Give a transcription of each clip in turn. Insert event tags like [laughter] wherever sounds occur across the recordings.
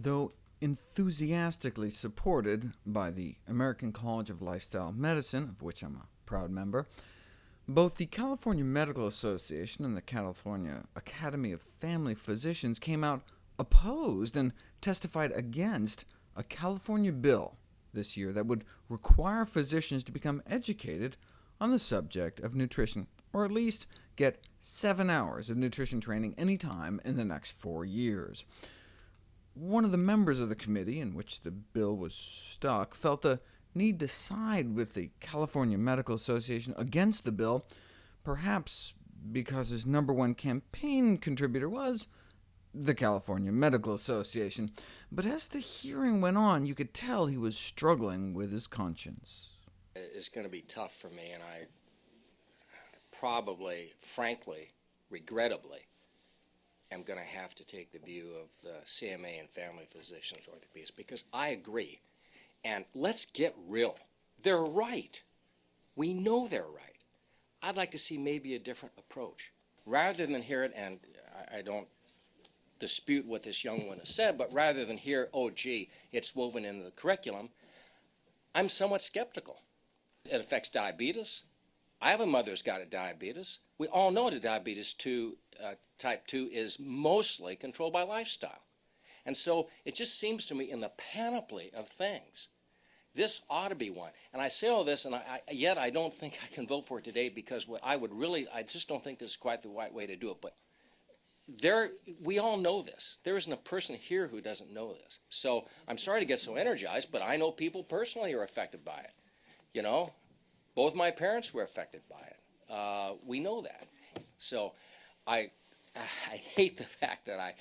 Though enthusiastically supported by the American College of Lifestyle Medicine, of which I'm a proud member, both the California Medical Association and the California Academy of Family Physicians came out opposed and testified against a California bill this year that would require physicians to become educated on the subject of nutrition, or at least get seven hours of nutrition training any time in the next four years. One of the members of the committee in which the bill was stuck felt the need to side with the California Medical Association against the bill, perhaps because his number one campaign contributor was the California Medical Association. But as the hearing went on, you could tell he was struggling with his conscience. It's going to be tough for me, and I probably, frankly, regrettably, am going to have to take the view of the CMA and family physicians orthopedists, because I agree. And let's get real. They're right. We know they're right. I'd like to see maybe a different approach. Rather than hear it, and I, I don't dispute what this young one has said, but rather than hear, oh, gee, it's woven into the curriculum, I'm somewhat skeptical. It affects diabetes. I have a mother who's got a diabetes. We all know that diabetes 2, uh, type 2 is mostly controlled by lifestyle. And so it just seems to me in the panoply of things, this ought to be one. And I say all this, and I, I, yet I don't think I can vote for it today because what I would really, I just don't think this is quite the right way to do it. But there, we all know this. There isn't a person here who doesn't know this. So I'm sorry to get so energized, but I know people personally are affected by it. You know, both my parents were affected by it. Uh, we know that. So I, I hate the [laughs] fact that I,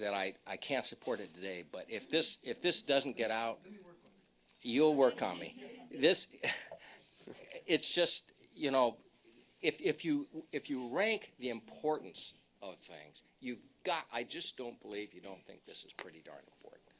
that I, I can't support it today. But if this, if this doesn't get out, you'll work on me. This, [laughs] it's just, you know, if, if you, if you rank the importance of things. You've got, I just don't believe you don't think this is pretty darn important.